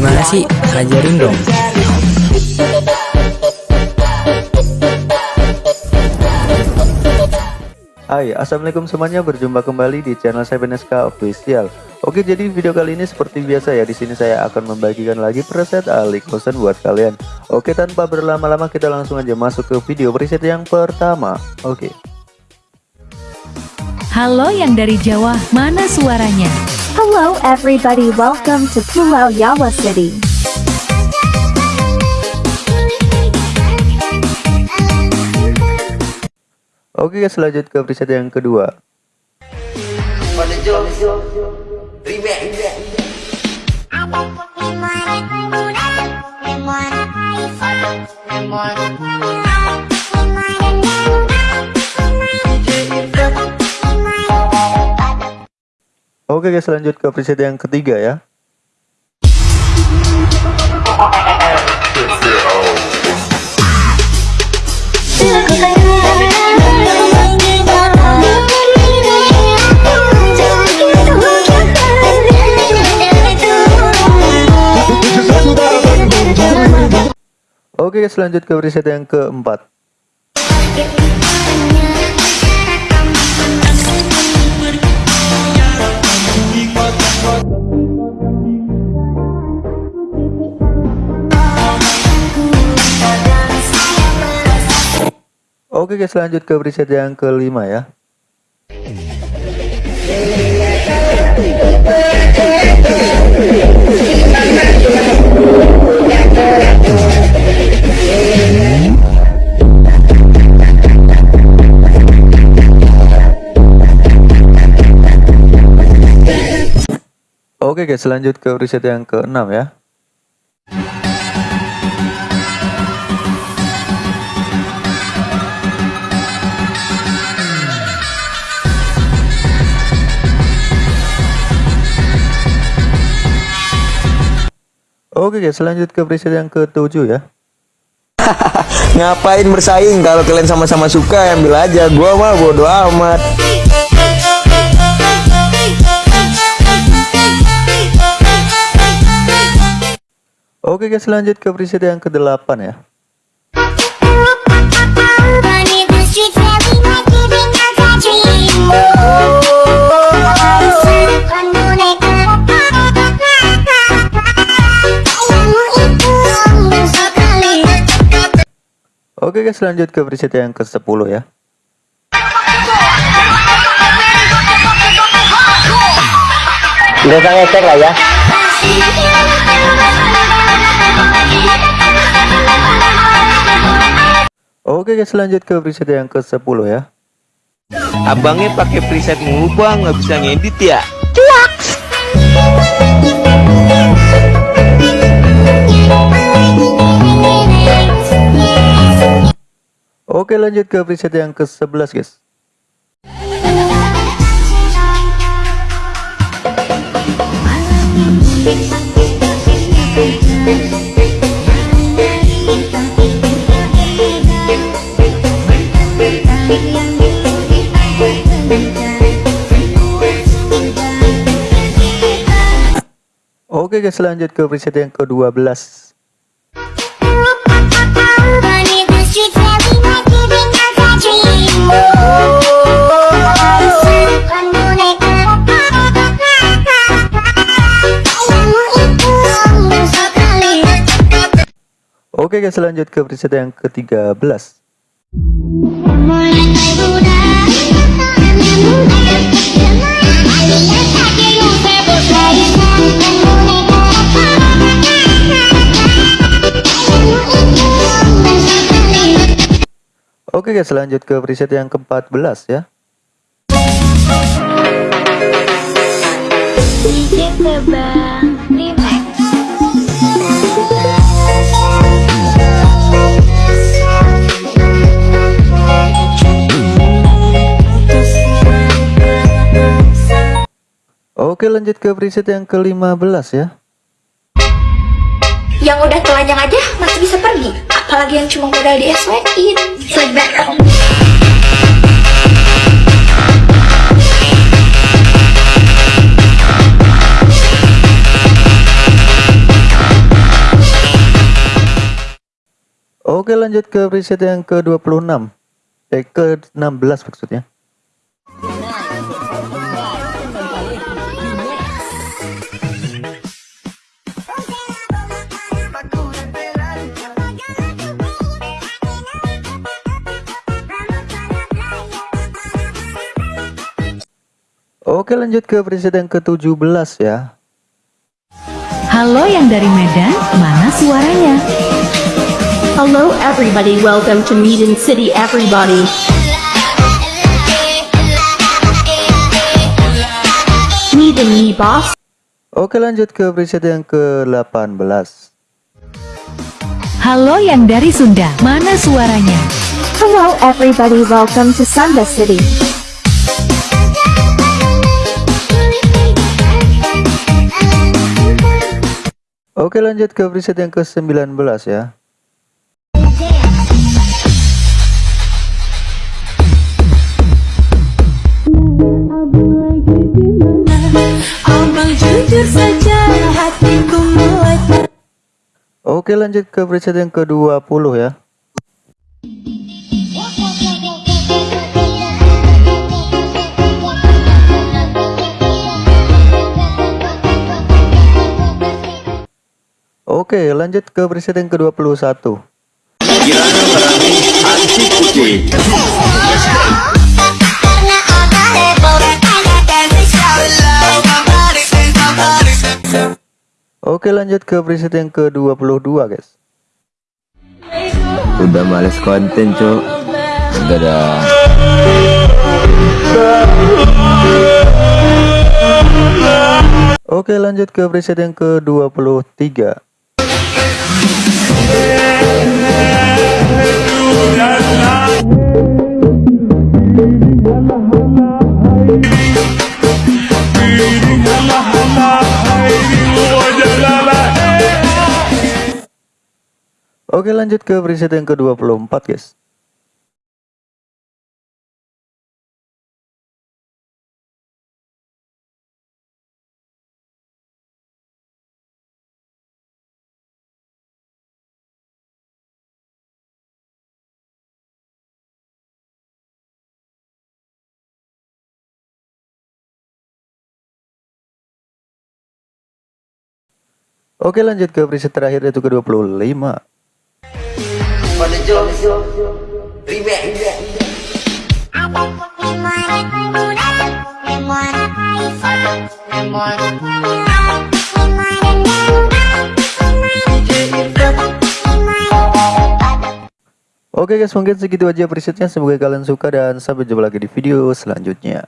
Gimana sih? Ajarin dong. Hai, Assalamualaikum semuanya, berjumpa kembali di channel saya Beneska Official. Oke, jadi video kali ini seperti biasa ya, di sini saya akan membagikan lagi preset Ali Kosen buat kalian. Oke, tanpa berlama-lama kita langsung aja masuk ke video preset yang pertama. Oke. Halo yang dari Jawa, mana suaranya? Hello everybody welcome to Pulau Yawa City. Oke guys, lanjut ke preset yang kedua. Oke guys, lanjut ke preset yang ketiga ya. Oke guys, lanjut ke preset yang keempat. Oke guys, lanjut ke preset yang kelima ya. Oke guys, lanjut ke preset yang keenam ya. Oke guys, lanjut ke preset yang ketujuh ya. Ngapain bersaing kalau kalian sama-sama suka ambil aja gua mah bodo amat Oke guys, lanjut ke preset yang ke-8 ya. Oke guys, lanjut ke preset yang ke-10 ya. Nggak usah ngecek lah ya Oke guys, lanjut ke preset yang ke-10 ya. Abangnya pakai preset mulu bang, nggak bisa ngedit ya? Oke, lanjut ke preset yang ke-11 guys. Oke guys, lanjut ke preset yang ke-12. Oke guys, lanjut ke preset yang ke-13. Oke guys, lanjut ke preset yang ke-14 ya. Oke, lanjut ke preset yang ke-15 ya. Yang udah telanjang aja masih bisa pergi apalagi yang cuma modal di SW-in Oke lanjut ke preset yang ke-26 Eh ke-16 maksudnya. Oke lanjut ke preset yang ke-17 ya Halo yang dari Medan, mana suaranya? Hello everybody, welcome to Medan City everybody. Medan me boss. Oke lanjut ke preset yang ke-18 Halo yang dari Sunda, mana suaranya? Hello everybody, welcome to Sunda City. Oke lanjut ke preset yang ke-19 ya. Oke lanjut ke preset yang ke-20 ya Oke lanjut ke preset yang ke-21 Oke lanjut ke preset yang ke-22 guys. Udah males konten cok Udah dah. Oke lanjut ke preset yang ke-23 Oke lanjut ke preset yang ke-24 guys Oke lanjut ke preset terakhir yaitu ke-25 Oke guys mungkin segitu aja presetnya. Semoga kalian suka dan sampai jumpa lagi di video selanjutnya